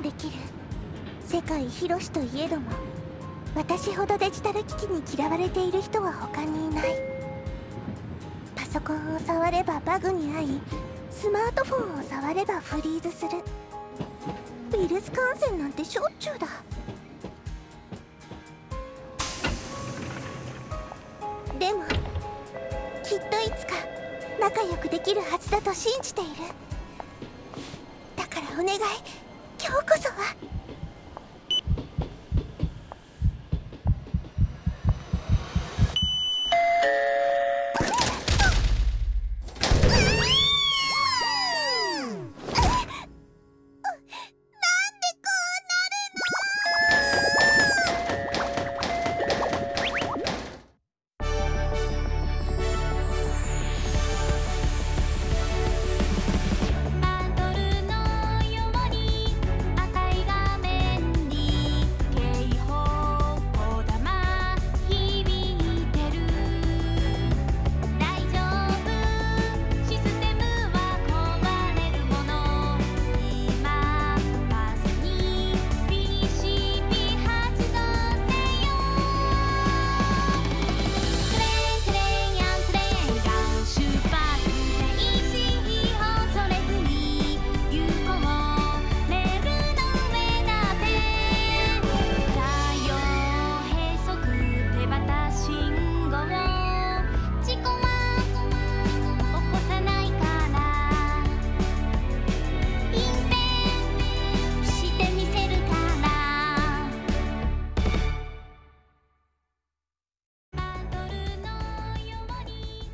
できる。世界広しといえども私ほどデジタル機器に嫌われている人は他にいない。パソコンを触ればバグに遭いスマートフォンを触ればフリーズする。ウイルス感染なんてしょっちゅうだ。でもきっといつか仲良くできるはずだと信じている。だからお願い。今日こそは。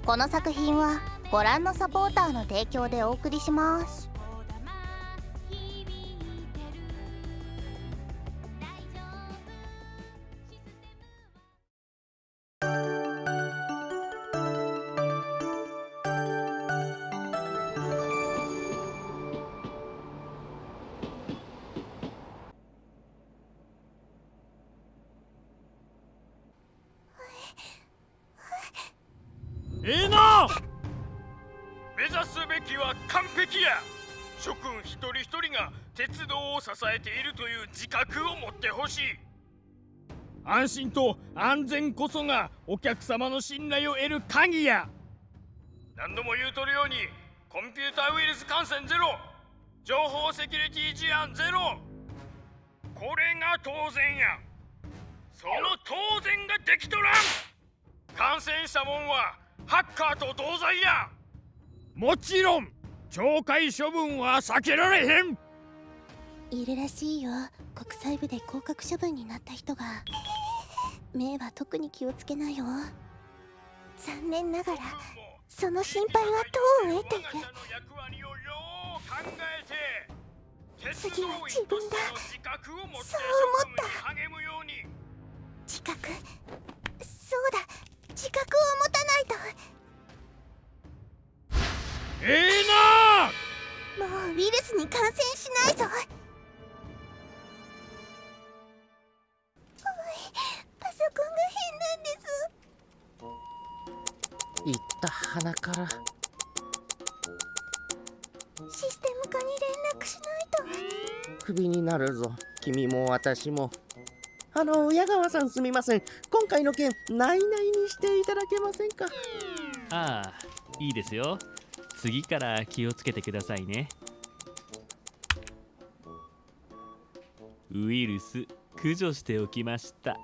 この作品はご覧のサポーターの提供でお送りします。ええな！目指すべきは完璧や！諸君一人一人が鉄道を支えているという自覚を持ってほしい。安心と安全こそがお客様の信頼を得る鍵や。何度も言うとるようにコンピューターウイルス感染ゼロ。情報セキュリティ事案ゼロ。これが当然や。その当然ができとらん。感染したもんはハッカーと同罪や。もちろん懲戒処分は避けられへん。いるらしいよ。国際部で降格処分になった人が。目は特に気をつけなよ。残念ながらその心配は党を得ている。次は自分だそう思った。自覚？そうだ自覚を持たないとええなもうウイルスに感染しないぞパソコンが変なんです言った鼻からシステム化に連絡しないと。クビになるぞ。君も私も。あの矢川さんすみません。今回の件内々にしていただけませんか？ああいいですよ。次から気をつけてくださいね。ウイルス駆除しておきました。あ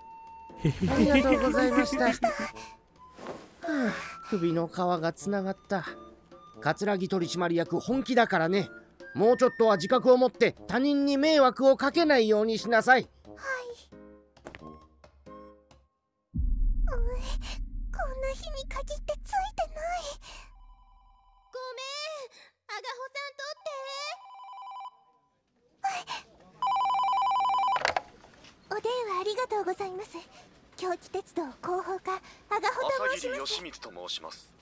りがとうございました。はあ、首の皮がつながった。桂木取締役本気だからね。もうちょっとは自覚を持って他人に迷惑をかけないようにしなさい日に限ってついてないごめんアガホさん取って。お電話ありがとうございます。京気鉄道広報課アガホと申します義光と申します。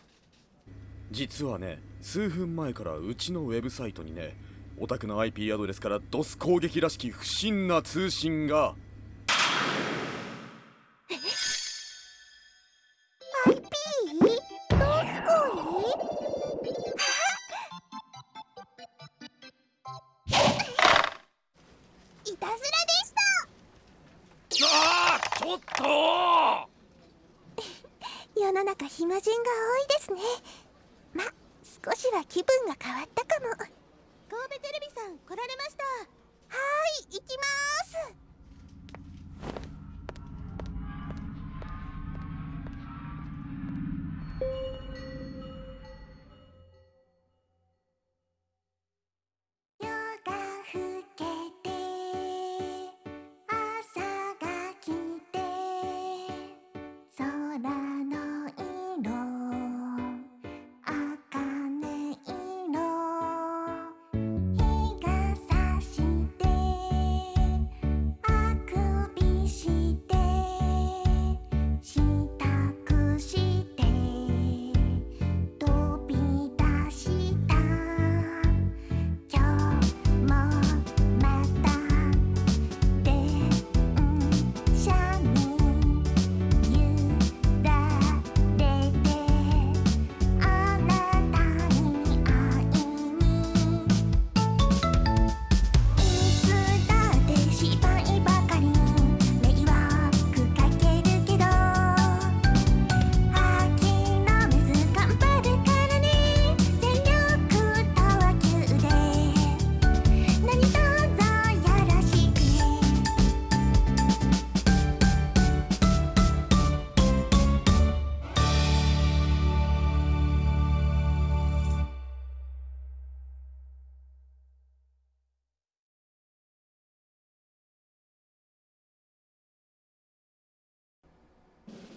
実はね数分前からうちのウェブサイトにねお宅の IP アドレスから DOS 攻撃らしき不審な通信がたずらでした。あちょっと。世の中暇人が多いですね。ま少しは気分が変わったかも。神戸テレビさん来られました。はい行き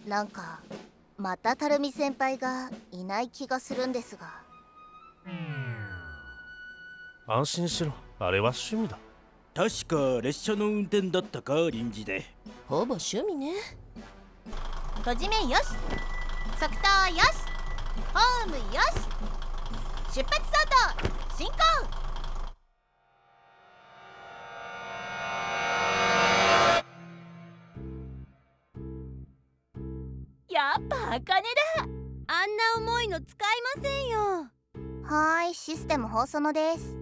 なんかまたたるみ先輩がいない気がするんですが。安心しろ。あれは趣味だ。確か列車の運転だったか臨時で。ほぼ趣味ね。閉じ目よし。即答よし。ホームよし。出発相当進行の使いませんよ。はーいシステム放送のです。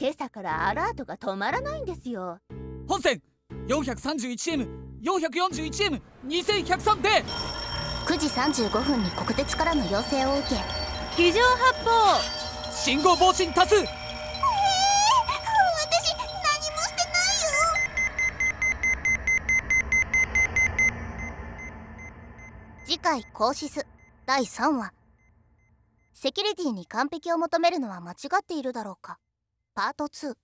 今朝からアラートが止まらないんですよ。本線 431M441M2103 で。9時35分に国鉄からの要請を受け非常発報信号防振多数。私何もしてないよ。次回コーシス第3話。セキュリティに完璧を求めるのは間違っているだろうか。パート2